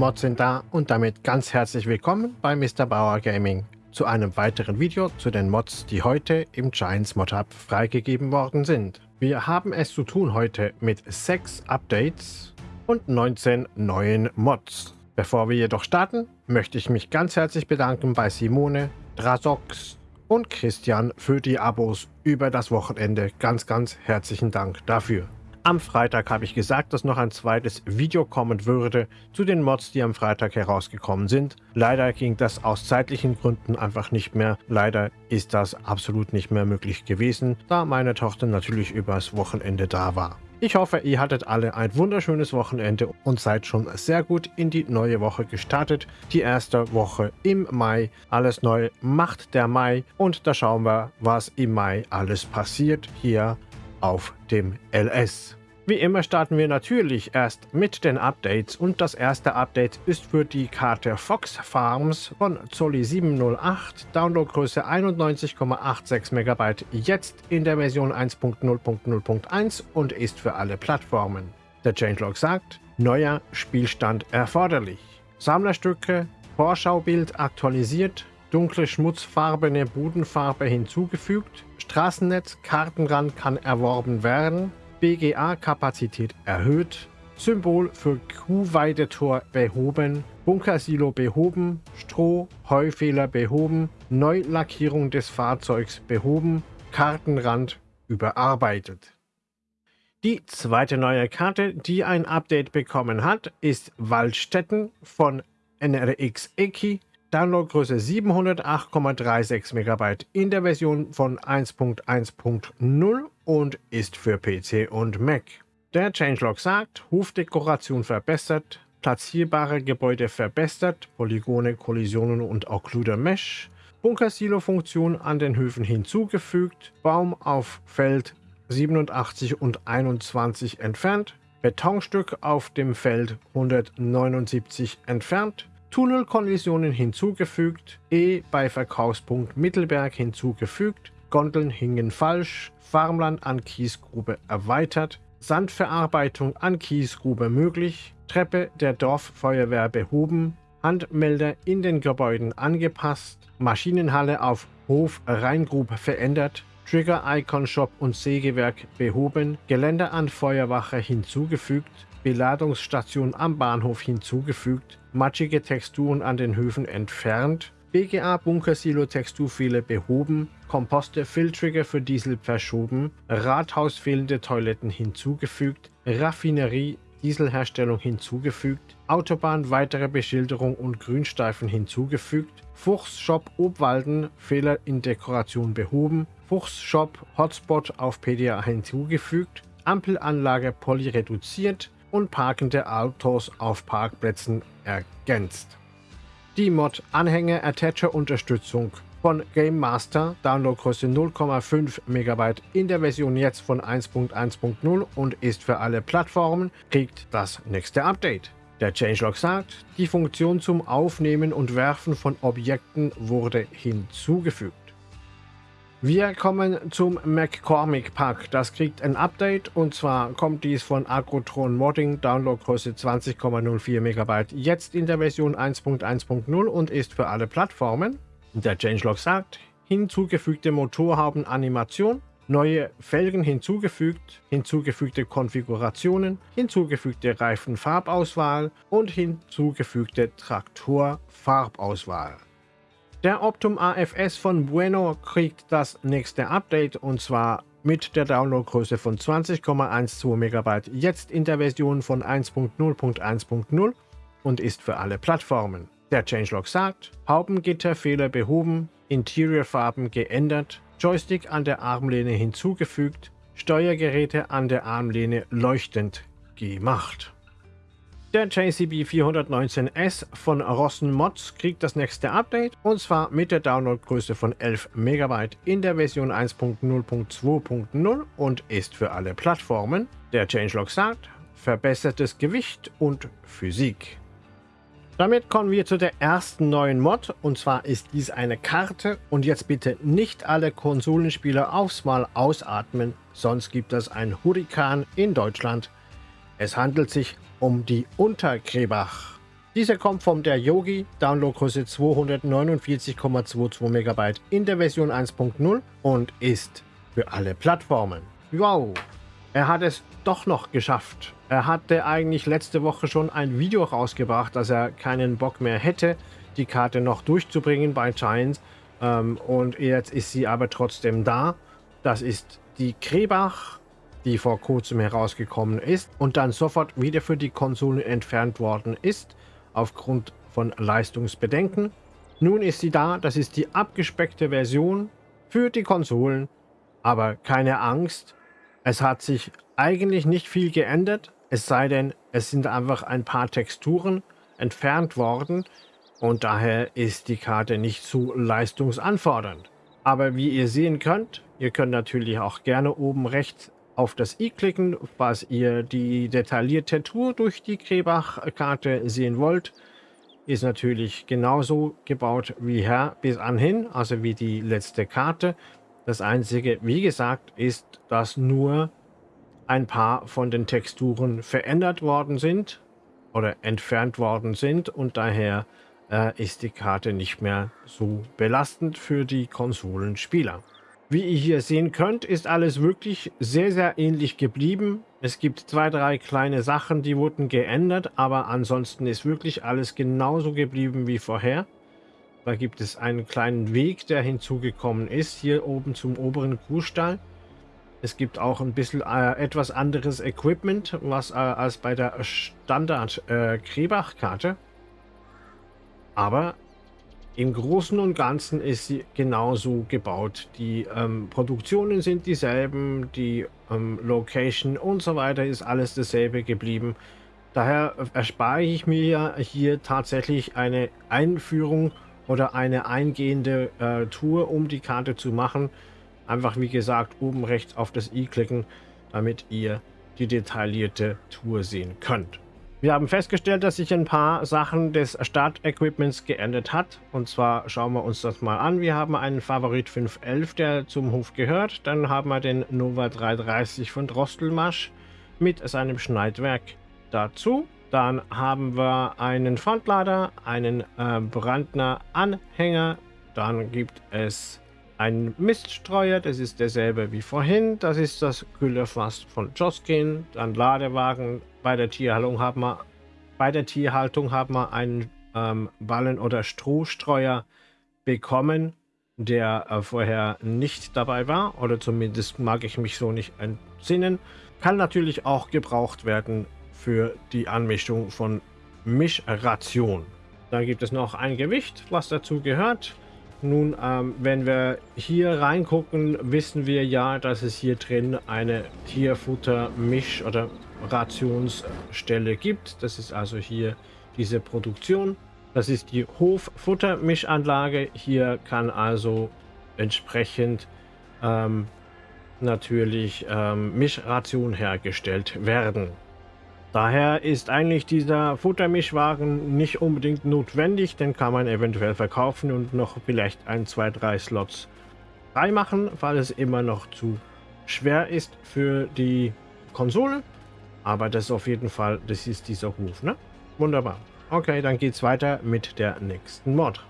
Mods sind da und damit ganz herzlich willkommen bei Mr. Bauer Gaming zu einem weiteren Video zu den Mods, die heute im Giants Mod Hub freigegeben worden sind. Wir haben es zu tun heute mit 6 Updates und 19 neuen Mods. Bevor wir jedoch starten, möchte ich mich ganz herzlich bedanken bei Simone, Drasox und Christian für die Abos über das Wochenende. Ganz, ganz herzlichen Dank dafür. Am Freitag habe ich gesagt, dass noch ein zweites Video kommen würde zu den Mods, die am Freitag herausgekommen sind. Leider ging das aus zeitlichen Gründen einfach nicht mehr. Leider ist das absolut nicht mehr möglich gewesen, da meine Tochter natürlich übers Wochenende da war. Ich hoffe, ihr hattet alle ein wunderschönes Wochenende und seid schon sehr gut in die neue Woche gestartet. Die erste Woche im Mai. Alles neu macht der Mai und da schauen wir, was im Mai alles passiert hier auf dem LS. Wie immer starten wir natürlich erst mit den Updates und das erste Update ist für die Karte Fox Farms von Zolli 708, Downloadgröße 91,86 MB, jetzt in der Version 1.0.0.1 und ist für alle Plattformen. Der Changelog sagt, neuer Spielstand erforderlich. Sammlerstücke, Vorschaubild aktualisiert, dunkle schmutzfarbene Bodenfarbe hinzugefügt, Straßennetz, Kartenrand kann erworben werden, BGA-Kapazität erhöht, Symbol für Kuhweidetor behoben, Bunkersilo behoben, Stroh, Heufehler behoben, Neulackierung des Fahrzeugs behoben, Kartenrand überarbeitet. Die zweite neue Karte, die ein Update bekommen hat, ist Waldstätten von NRX Eki Downloadgröße 708,36 MB in der Version von 1.1.0 und ist für PC und Mac. Der Changelog sagt, Hofdekoration verbessert, platzierbare Gebäude verbessert, Polygone, Kollisionen und Occluder Mesh, Bunkersilo-Funktion an den Höfen hinzugefügt, Baum auf Feld 87 und 21 entfernt, Betonstück auf dem Feld 179 entfernt, Tunnelkollisionen hinzugefügt, E bei Verkaufspunkt Mittelberg hinzugefügt, Gondeln hingen falsch, Farmland an Kiesgrube erweitert, Sandverarbeitung an Kiesgrube möglich, Treppe der Dorffeuerwehr behoben, Handmelder in den Gebäuden angepasst, Maschinenhalle auf Hof Rheingrub verändert, Trigger-Icon-Shop und Sägewerk behoben, Geländer an Feuerwache hinzugefügt, Beladungsstation am Bahnhof hinzugefügt, matschige Texturen an den Höfen entfernt, BGA Bunkersilo Texturfehler behoben, Komposte Filtrigger für Diesel verschoben, Rathaus fehlende Toiletten hinzugefügt, Raffinerie Dieselherstellung hinzugefügt, Autobahn weitere Beschilderung und Grünstreifen hinzugefügt, Fuchs Shop Obwalden Fehler in Dekoration behoben, Fuchs Shop Hotspot auf PDA hinzugefügt, Ampelanlage Poly reduziert, und parkende Autos auf Parkplätzen ergänzt. Die Mod Anhänger Attacher Unterstützung von Game Master, Downloadgröße 0,5 MB in der Version jetzt von 1.1.0 und ist für alle Plattformen, kriegt das nächste Update. Der Changelog sagt, die Funktion zum Aufnehmen und Werfen von Objekten wurde hinzugefügt. Wir kommen zum McCormick Pack. Das kriegt ein Update. Und zwar kommt dies von Agrotron Modding, Downloadgröße 20,04 MB, jetzt in der Version 1.1.0 und ist für alle Plattformen. Der Changelog sagt, hinzugefügte Motorhaubenanimation, neue Felgen hinzugefügt, hinzugefügte Konfigurationen, hinzugefügte Reifenfarbauswahl. Und hinzugefügte Traktorfarbauswahl. Der Optum AFS von Bueno kriegt das nächste Update und zwar mit der Downloadgröße von 20,12 MB jetzt in der Version von 1.0.1.0 und ist für alle Plattformen. Der Changelog sagt, Haubengitterfehler behoben, Interiorfarben geändert, Joystick an der Armlehne hinzugefügt, Steuergeräte an der Armlehne leuchtend gemacht. Der JCB 419S von Rossen Mods kriegt das nächste Update und zwar mit der Downloadgröße von 11 MB in der Version 1.0.2.0 und ist für alle Plattformen. Der Changelog sagt, verbessertes Gewicht und Physik. Damit kommen wir zu der ersten neuen Mod und zwar ist dies eine Karte und jetzt bitte nicht alle Konsolenspieler aufs Mal ausatmen, sonst gibt es ein Hurrikan in Deutschland. Es handelt sich um die Untergräbach. Diese kommt vom der Yogi, Downloadgröße 249,22 MB in der Version 1.0 und ist für alle Plattformen. Wow, er hat es doch noch geschafft. Er hatte eigentlich letzte Woche schon ein Video rausgebracht, dass er keinen Bock mehr hätte, die Karte noch durchzubringen bei Giants. Ähm, und jetzt ist sie aber trotzdem da. Das ist die Krebach, die vor kurzem herausgekommen ist und dann sofort wieder für die Konsolen entfernt worden ist, aufgrund von Leistungsbedenken. Nun ist sie da, das ist die abgespeckte Version für die Konsolen, aber keine Angst, es hat sich eigentlich nicht viel geändert, es sei denn, es sind einfach ein paar Texturen entfernt worden und daher ist die Karte nicht zu leistungsanfordernd. Aber wie ihr sehen könnt, ihr könnt natürlich auch gerne oben rechts auf das i klicken, falls ihr die detaillierte Tour durch die Krebach-Karte sehen wollt. Ist natürlich genauso gebaut wie her bis anhin, also wie die letzte Karte. Das einzige, wie gesagt, ist, dass nur ein paar von den Texturen verändert worden sind oder entfernt worden sind und daher äh, ist die Karte nicht mehr so belastend für die Konsolenspieler. Wie ihr hier sehen könnt, ist alles wirklich sehr, sehr ähnlich geblieben. Es gibt zwei, drei kleine Sachen, die wurden geändert, aber ansonsten ist wirklich alles genauso geblieben wie vorher. Da gibt es einen kleinen Weg, der hinzugekommen ist, hier oben zum oberen Kuhstall. Es gibt auch ein bisschen äh, etwas anderes Equipment, was äh, als bei der Standard äh. Aber im Großen und Ganzen ist sie genauso gebaut. Die ähm, Produktionen sind dieselben, die ähm, Location und so weiter ist alles dasselbe geblieben. Daher erspare ich mir hier tatsächlich eine Einführung oder eine eingehende äh, Tour, um die Karte zu machen. Einfach wie gesagt oben rechts auf das i klicken, damit ihr die detaillierte Tour sehen könnt. Wir haben festgestellt, dass sich ein paar Sachen des Startequipments geändert hat. Und zwar schauen wir uns das mal an. Wir haben einen Favorit 511, der zum Hof gehört. Dann haben wir den Nova 330 von Drostelmasch mit seinem Schneidwerk dazu. Dann haben wir einen Frontlader, einen äh, Brandner Anhänger. Dann gibt es einen Miststreuer, das ist derselbe wie vorhin. Das ist das Güllerfass von Joskin. Dann Ladewagen. Bei der Tierhaltung haben wir, bei der Tierhaltung haben wir einen ähm, Ballen- oder Strohstreuer bekommen, der äh, vorher nicht dabei war. Oder zumindest mag ich mich so nicht entsinnen. Kann natürlich auch gebraucht werden für die Anmischung von Mischration. Dann gibt es noch ein Gewicht, was dazu gehört. Nun, ähm, wenn wir hier reingucken, wissen wir ja, dass es hier drin eine Tierfutter-Misch- oder Rationsstelle gibt. Das ist also hier diese Produktion. Das ist die Hoffuttermischanlage. Hier kann also entsprechend ähm, natürlich ähm, Mischration hergestellt werden. Daher ist eigentlich dieser Futtermischwagen nicht unbedingt notwendig, den kann man eventuell verkaufen und noch vielleicht ein, zwei, drei Slots freimachen, weil es immer noch zu schwer ist für die Konsole. Aber das ist auf jeden Fall, das ist dieser Hof, ne? Wunderbar. Okay, dann geht's weiter mit der nächsten Mod.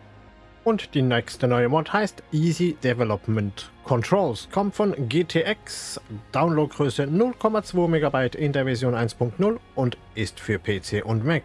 Und die nächste neue Mod heißt Easy Development Controls. Kommt von GTX, Downloadgröße 0,2 MB in der Version 1.0 und ist für PC und Mac.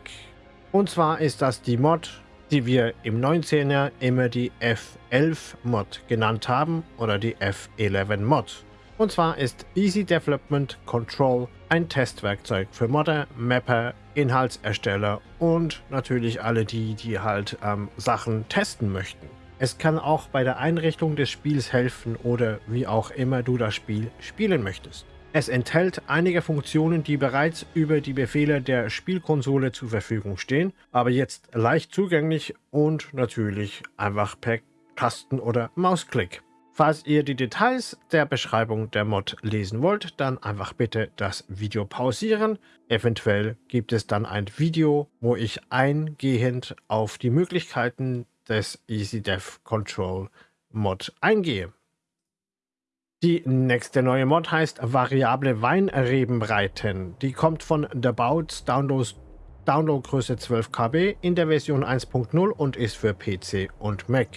Und zwar ist das die Mod, die wir im 19er immer die F11 Mod genannt haben oder die F11 Mod. Und zwar ist Easy Development Control ein Testwerkzeug für Modder, Mapper, Inhaltsersteller und natürlich alle die, die halt ähm, Sachen testen möchten. Es kann auch bei der Einrichtung des Spiels helfen oder wie auch immer du das Spiel spielen möchtest. Es enthält einige Funktionen, die bereits über die Befehle der Spielkonsole zur Verfügung stehen, aber jetzt leicht zugänglich und natürlich einfach per Tasten- oder Mausklick. Falls ihr die Details der Beschreibung der Mod lesen wollt, dann einfach bitte das Video pausieren. Eventuell gibt es dann ein Video, wo ich eingehend auf die Möglichkeiten des EasyDev Control Mod eingehe. Die nächste neue Mod heißt Variable Weinrebenbreiten. Die kommt von The Bouts Download Downloadgröße 12 KB in der Version 1.0 und ist für PC und Mac.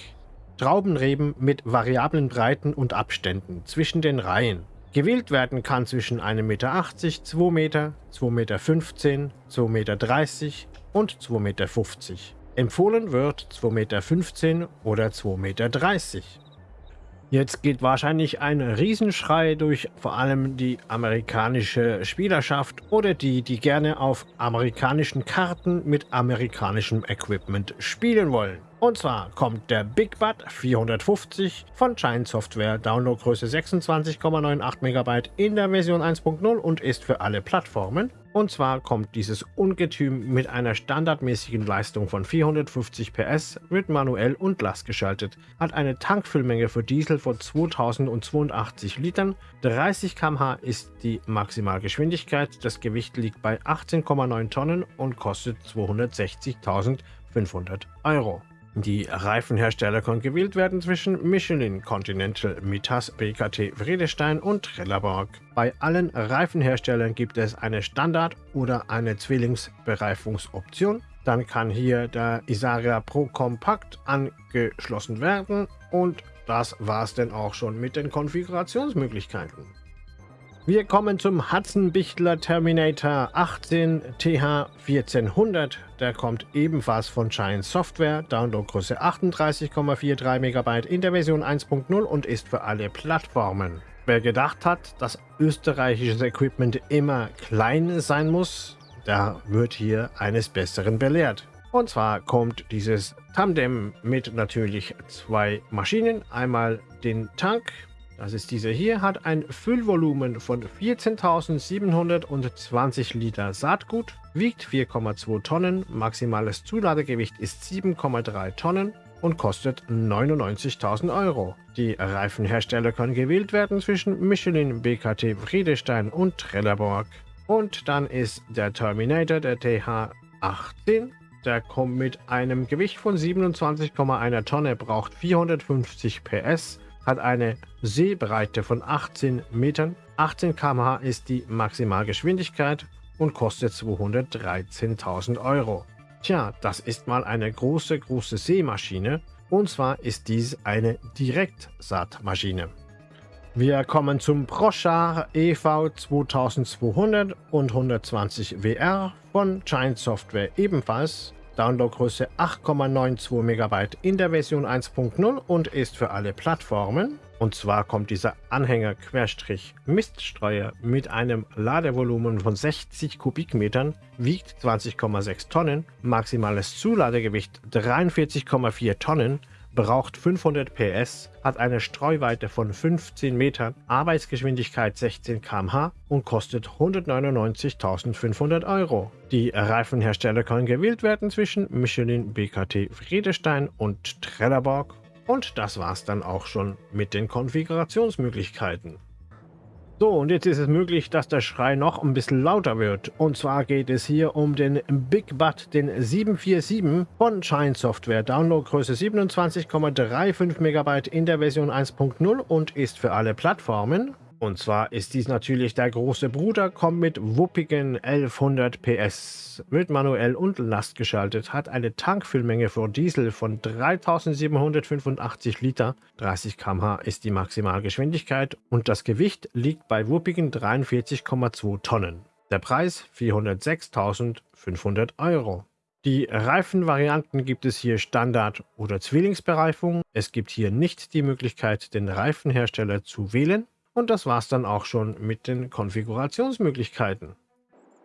Traubenreben mit variablen Breiten und Abständen zwischen den Reihen. Gewählt werden kann zwischen 1,80 Meter, 2 Meter, 2,15 Meter, 2,30 Meter und 2,50 Meter. Empfohlen wird 2,15 Meter oder 2,30 Meter. Jetzt geht wahrscheinlich ein Riesenschrei durch vor allem die amerikanische Spielerschaft oder die, die gerne auf amerikanischen Karten mit amerikanischem Equipment spielen wollen. Und zwar kommt der Big Bud 450 von Giant Software, Downloadgröße 26,98 MB in der Version 1.0 und ist für alle Plattformen. Und zwar kommt dieses Ungetüm mit einer standardmäßigen Leistung von 450 PS, wird manuell und Last geschaltet, hat eine Tankfüllmenge für Diesel von 2082 Litern, 30 km/h ist die Maximalgeschwindigkeit, das Gewicht liegt bei 18,9 Tonnen und kostet 260.500 Euro. Die Reifenhersteller können gewählt werden zwischen Michelin, Continental, Mitas, BKT, Vredestein und Trelleborg. Bei allen Reifenherstellern gibt es eine Standard- oder eine Zwillingsbereifungsoption. Dann kann hier der Isaria Pro Compact angeschlossen werden und das war's denn auch schon mit den Konfigurationsmöglichkeiten. Wir kommen zum Hudson-Bichtler Terminator 18 TH 1400. Der kommt ebenfalls von Giant Software, Downloadgröße 38,43 MB in der Version 1.0 und ist für alle Plattformen. Wer gedacht hat, dass österreichisches Equipment immer klein sein muss, der wird hier eines Besseren belehrt. Und zwar kommt dieses Tandem mit natürlich zwei Maschinen, einmal den Tank das ist dieser hier, hat ein Füllvolumen von 14.720 Liter Saatgut, wiegt 4,2 Tonnen, maximales Zuladegewicht ist 7,3 Tonnen und kostet 99.000 Euro. Die Reifenhersteller können gewählt werden zwischen Michelin, BKT, Friedestein und Trelleborg. Und dann ist der Terminator, der TH18. Der kommt mit einem Gewicht von 27,1 Tonne, braucht 450 PS hat eine Seebreite von 18 Metern, 18 km/h ist die Maximalgeschwindigkeit und kostet 213.000 Euro. Tja, das ist mal eine große, große Seemaschine und zwar ist dies eine Direktsaatmaschine. Wir kommen zum Prochar EV 2200 und 120 WR von Giant Software ebenfalls Downloadgröße 8,92 MB in der Version 1.0 und ist für alle Plattformen. Und zwar kommt dieser Anhänger-Miststreuer mit einem Ladevolumen von 60 Kubikmetern, wiegt 20,6 Tonnen, maximales Zuladegewicht 43,4 Tonnen, braucht 500 PS, hat eine Streuweite von 15 Metern, Arbeitsgeschwindigkeit 16 km/h und kostet 199.500 Euro. Die Reifenhersteller können gewählt werden zwischen Michelin, BKT, Friedestein und Trelleborg. Und das war's dann auch schon mit den Konfigurationsmöglichkeiten. So, und jetzt ist es möglich, dass der Schrei noch ein bisschen lauter wird. Und zwar geht es hier um den Big Bud, den 747 von Shine Software. Downloadgröße 27,35 MB in der Version 1.0 und ist für alle Plattformen. Und zwar ist dies natürlich der große Bruder, kommt mit wuppigen 1100 PS, wird manuell und Last geschaltet, hat eine Tankfüllmenge für Diesel von 3785 Liter, 30 km/h ist die Maximalgeschwindigkeit und das Gewicht liegt bei wuppigen 43,2 Tonnen. Der Preis 406.500 Euro. Die Reifenvarianten gibt es hier Standard- oder Zwillingsbereifung. Es gibt hier nicht die Möglichkeit, den Reifenhersteller zu wählen. Und das war's dann auch schon mit den Konfigurationsmöglichkeiten.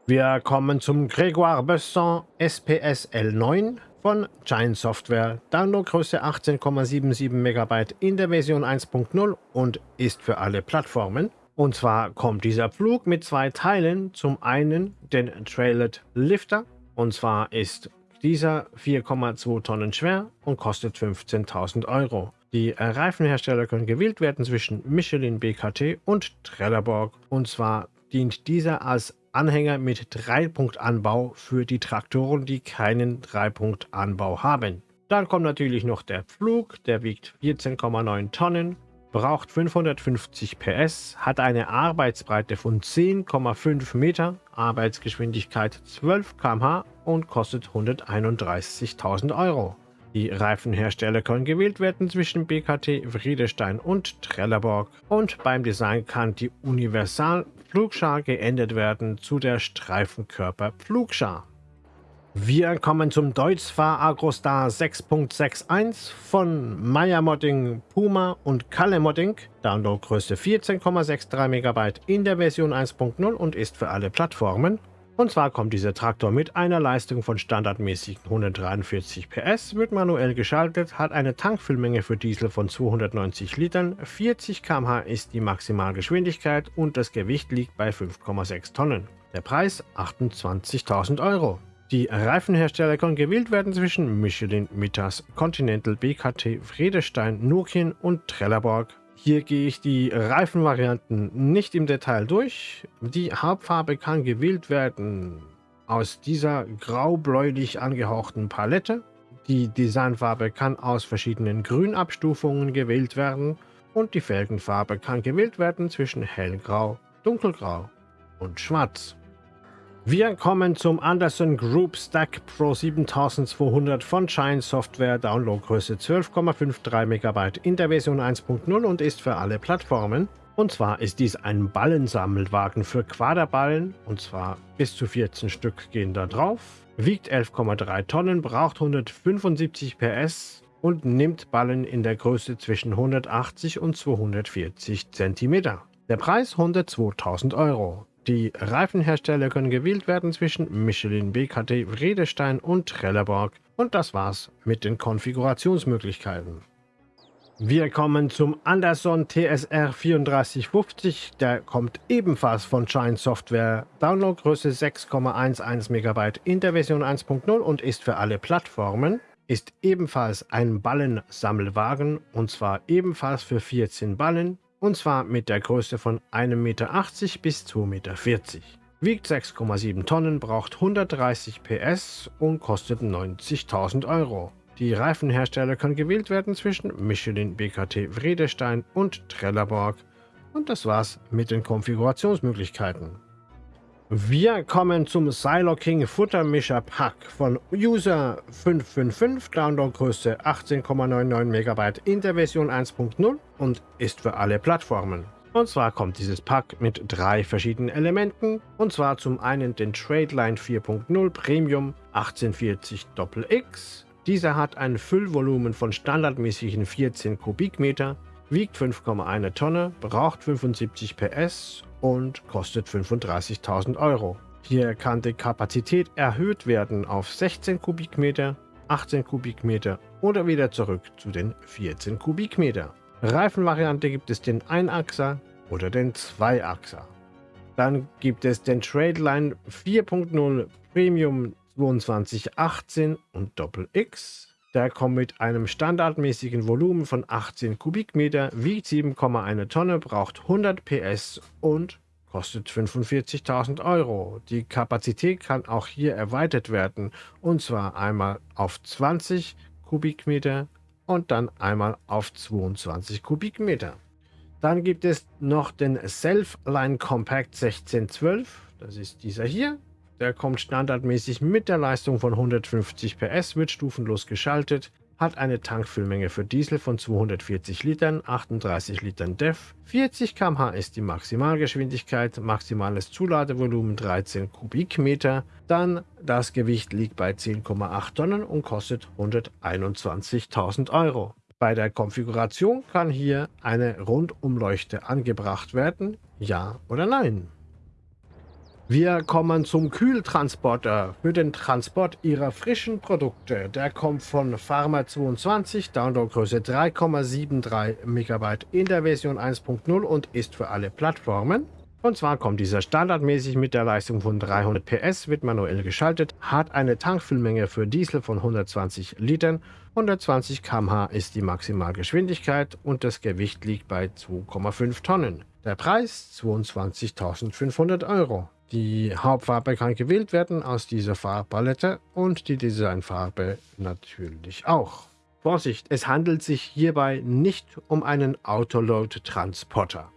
Wir kommen zum Grégoire Besson SPS L9 von Giant Software. Downloadgröße 18,77 MB in der Version 1.0 und ist für alle Plattformen. Und zwar kommt dieser Flug mit zwei Teilen. Zum einen den Trailet Lifter. Und zwar ist dieser 4,2 Tonnen schwer und kostet 15.000 Euro. Die Reifenhersteller können gewählt werden zwischen Michelin BKT und Trelleborg. Und zwar dient dieser als Anhänger mit Dreipunktanbau für die Traktoren, die keinen Dreipunktanbau haben. Dann kommt natürlich noch der Pflug, der wiegt 14,9 Tonnen braucht 550 PS, hat eine Arbeitsbreite von 10,5 Meter, Arbeitsgeschwindigkeit 12 km/h und kostet 131.000 Euro. Die Reifenhersteller können gewählt werden zwischen BKT, Friedestein und Trelleborg und beim Design kann die Universal Pflugschar geändert werden zu der Streifenkörper Pflugschar. Wir kommen zum Deutzfahr Agrostar 6.61 von Meyer Modding, Puma und Kalle Modding. Downloadgröße 14,63 MB in der Version 1.0 und ist für alle Plattformen. Und zwar kommt dieser Traktor mit einer Leistung von standardmäßigen 143 PS, wird manuell geschaltet, hat eine Tankfüllmenge für Diesel von 290 Litern, 40 km/h ist die Maximalgeschwindigkeit und das Gewicht liegt bei 5,6 Tonnen. Der Preis 28.000 Euro. Die Reifenhersteller können gewählt werden zwischen Michelin, Mittas, Continental, BKT, Friedestein, Nokian und Trelleborg. Hier gehe ich die Reifenvarianten nicht im Detail durch. Die Hauptfarbe kann gewählt werden aus dieser grau-bläulich angehauchten Palette. Die Designfarbe kann aus verschiedenen Grünabstufungen gewählt werden und die Felgenfarbe kann gewählt werden zwischen hellgrau, dunkelgrau und schwarz. Wir kommen zum Anderson Group Stack Pro 7200 von Shine Software, Downloadgröße 12,53 MB in der Version 1.0 und ist für alle Plattformen. Und zwar ist dies ein Ballensammelwagen für Quaderballen, und zwar bis zu 14 Stück gehen da drauf, wiegt 11,3 Tonnen, braucht 175 PS und nimmt Ballen in der Größe zwischen 180 und 240 cm. Der Preis 102.000 Euro. Die Reifenhersteller können gewählt werden zwischen Michelin, BKT, Redestein und Trelleborg. Und das war's mit den Konfigurationsmöglichkeiten. Wir kommen zum Anderson TSR 3450. Der kommt ebenfalls von Shine Software. Downloadgröße 6,11 MB in der Version 1.0 und ist für alle Plattformen. Ist ebenfalls ein Ballensammelwagen und zwar ebenfalls für 14 Ballen und zwar mit der Größe von 1,80 Meter bis 2,40 Meter. Wiegt 6,7 Tonnen, braucht 130 PS und kostet 90.000 Euro. Die Reifenhersteller können gewählt werden zwischen Michelin, BKT, Vredestein und Trelleborg. Und das war's mit den Konfigurationsmöglichkeiten. Wir kommen zum Silo King Futtermischer Pack von User 555, Downloadgröße 18,99 MB in der Version 1.0 und ist für alle Plattformen. Und zwar kommt dieses Pack mit drei verschiedenen Elementen, und zwar zum einen den Tradeline 4.0 Premium 1840 XX. Dieser hat ein Füllvolumen von standardmäßigen 14 Kubikmeter, wiegt 5,1 Tonne, braucht 75 PS und kostet 35.000 Euro. Hier kann die Kapazität erhöht werden auf 16 Kubikmeter, 18 Kubikmeter oder wieder zurück zu den 14 Kubikmeter. Reifenvariante gibt es den Einachser oder den Zweiachser. Dann gibt es den Tradeline 4.0 Premium 2218 und Doppel X der kommt mit einem standardmäßigen Volumen von 18 Kubikmeter, wiegt 7,1 Tonne, braucht 100 PS und kostet 45.000 Euro. Die Kapazität kann auch hier erweitert werden und zwar einmal auf 20 Kubikmeter und dann einmal auf 22 Kubikmeter. Dann gibt es noch den Self-Line Compact 1612, das ist dieser hier. Der kommt standardmäßig mit der Leistung von 150 PS, wird stufenlos geschaltet, hat eine Tankfüllmenge für Diesel von 240 Litern, 38 Litern DEF, 40 km/h ist die Maximalgeschwindigkeit, maximales Zuladevolumen 13 Kubikmeter, dann das Gewicht liegt bei 10,8 Tonnen und kostet 121.000 Euro. Bei der Konfiguration kann hier eine Rundumleuchte angebracht werden, ja oder nein. Wir kommen zum Kühltransporter für den Transport Ihrer frischen Produkte. Der kommt von Pharma22, Downloadgröße 3,73 MB in der Version 1.0 und ist für alle Plattformen. Und zwar kommt dieser standardmäßig mit der Leistung von 300 PS, wird manuell geschaltet, hat eine Tankfüllmenge für Diesel von 120 Litern, 120 km/h ist die Maximalgeschwindigkeit und das Gewicht liegt bei 2,5 Tonnen. Der Preis 22.500 Euro. Die Hauptfarbe kann gewählt werden aus dieser Farbpalette und die Designfarbe natürlich auch. Vorsicht, es handelt sich hierbei nicht um einen Autoload-Transporter.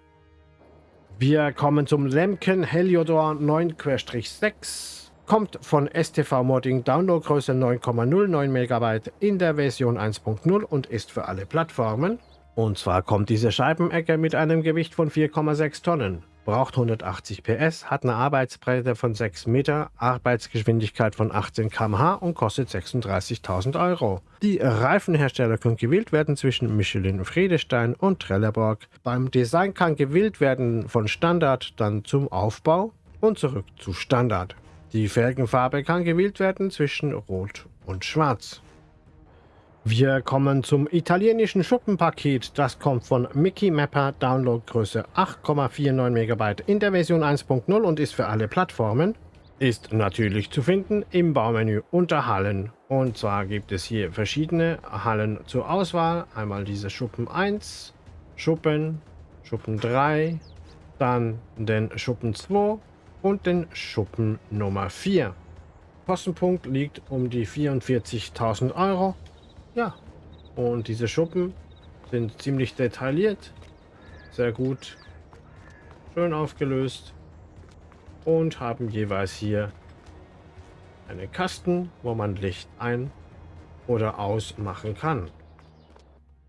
Wir kommen zum Lemken Heliodor 9-6. Kommt von STV Modding Downloadgröße 9,09 MB in der Version 1.0 und ist für alle Plattformen. Und zwar kommt diese Scheibenecke mit einem Gewicht von 4,6 Tonnen braucht 180 PS, hat eine Arbeitsbreite von 6 Meter, Arbeitsgeschwindigkeit von 18 km/h und kostet 36.000 Euro. Die Reifenhersteller können gewählt werden zwischen Michelin Friedestein und Trelleborg. Beim Design kann gewählt werden von Standard dann zum Aufbau und zurück zu Standard. Die Felgenfarbe kann gewählt werden zwischen Rot und Schwarz. Wir kommen zum italienischen Schuppenpaket. Das kommt von Mickey Mapper, Downloadgröße 8,49 MB in der Version 1.0 und ist für alle Plattformen. Ist natürlich zu finden im Baumenü unter Hallen. Und zwar gibt es hier verschiedene Hallen zur Auswahl. Einmal diese Schuppen 1, Schuppen, Schuppen 3, dann den Schuppen 2 und den Schuppen Nummer 4. Kostenpunkt liegt um die 44.000 Euro. Ja, und diese Schuppen sind ziemlich detailliert, sehr gut, schön aufgelöst und haben jeweils hier einen Kasten, wo man Licht ein- oder ausmachen kann.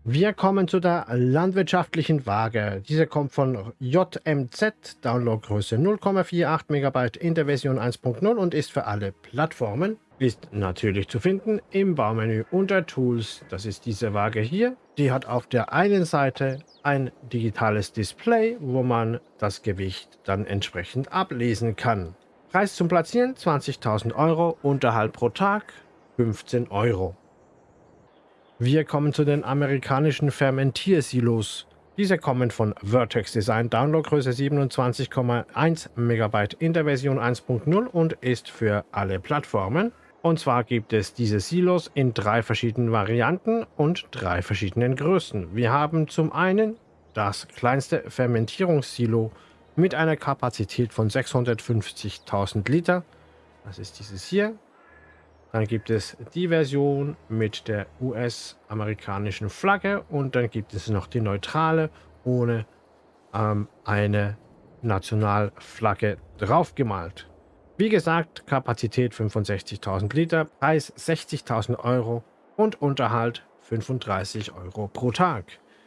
Wir kommen zu der landwirtschaftlichen Waage. Diese kommt von JMZ, Downloadgröße 0,48 MB in der Version 1.0 und ist für alle Plattformen ist natürlich zu finden im Baumenü unter Tools. Das ist diese Waage hier. Die hat auf der einen Seite ein digitales Display, wo man das Gewicht dann entsprechend ablesen kann. Preis zum Platzieren 20.000 Euro, Unterhalt pro Tag 15 Euro. Wir kommen zu den amerikanischen Fermentiersilos. Diese kommen von Vertex Design, Downloadgröße 27,1 MB in der Version 1.0 und ist für alle Plattformen. Und zwar gibt es diese Silos in drei verschiedenen Varianten und drei verschiedenen Größen. Wir haben zum einen das kleinste Fermentierungssilo mit einer Kapazität von 650.000 Liter. Das ist dieses hier. Dann gibt es die Version mit der US-amerikanischen Flagge und dann gibt es noch die neutrale ohne ähm, eine Nationalflagge draufgemalt. Wie gesagt, Kapazität 65.000 Liter, Preis 60.000 Euro und Unterhalt 35 Euro pro Tag.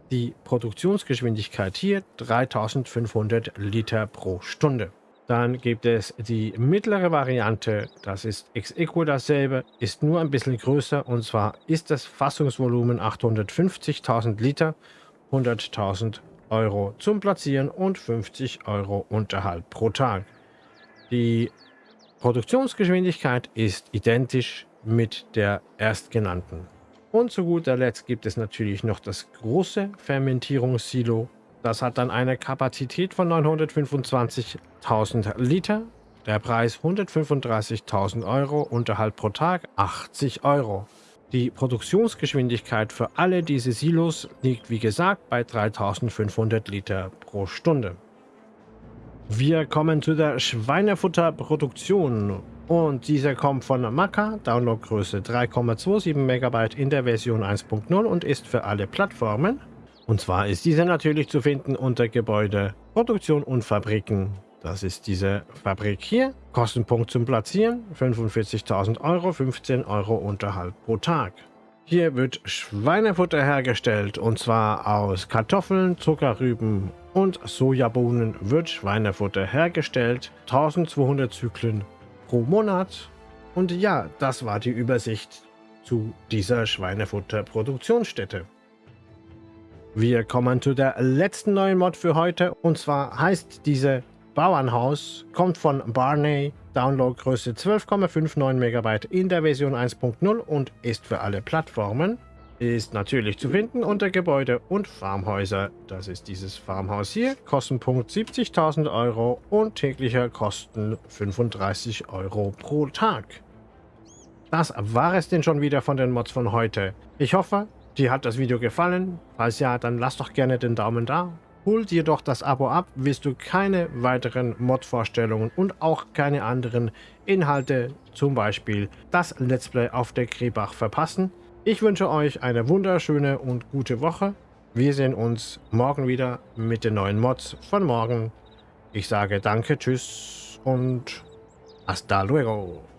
Die Produktionsgeschwindigkeit hier 3500 Liter pro Stunde. Dann gibt es die mittlere Variante, das ist ex equo dasselbe, ist nur ein bisschen größer und zwar ist das Fassungsvolumen 850.000 Liter, 100.000 Euro zum Platzieren und 50 Euro Unterhalt pro Tag. Die Produktionsgeschwindigkeit ist identisch mit der erstgenannten. Und zu guter Letzt gibt es natürlich noch das große Fermentierungssilo. Das hat dann eine Kapazität von 925.000 Liter. Der Preis 135.000 Euro, Unterhalt pro Tag 80 Euro. Die Produktionsgeschwindigkeit für alle diese Silos liegt wie gesagt bei 3500 Liter pro Stunde. Wir kommen zu der Schweinefutterproduktion und diese kommt von Maca, Downloadgröße 3,27 MB in der Version 1.0 und ist für alle Plattformen. Und zwar ist diese natürlich zu finden unter Gebäude, Produktion und Fabriken. Das ist diese Fabrik hier. Kostenpunkt zum Platzieren 45.000 Euro, 15 Euro Unterhalt pro Tag. Hier wird Schweinefutter hergestellt und zwar aus Kartoffeln, Zuckerrüben und Sojabohnen wird Schweinefutter hergestellt. 1200 Zyklen pro Monat. Und ja, das war die Übersicht zu dieser Schweinefutterproduktionsstätte. Wir kommen zu der letzten neuen Mod für heute und zwar heißt diese Bauernhaus, kommt von Barney, Downloadgröße 12,59 MB in der Version 1.0 und ist für alle Plattformen. Ist natürlich zu finden unter Gebäude und Farmhäuser. Das ist dieses Farmhaus hier. Kostenpunkt 70.000 Euro und täglicher Kosten 35 Euro pro Tag. Das war es denn schon wieder von den Mods von heute. Ich hoffe, dir hat das Video gefallen. Falls ja, dann lass doch gerne den Daumen da. Hol dir doch das Abo ab, wirst du keine weiteren Mod-Vorstellungen und auch keine anderen Inhalte, zum Beispiel das Let's Play auf der Krebach verpassen. Ich wünsche euch eine wunderschöne und gute Woche. Wir sehen uns morgen wieder mit den neuen Mods von morgen. Ich sage danke, tschüss und hasta luego.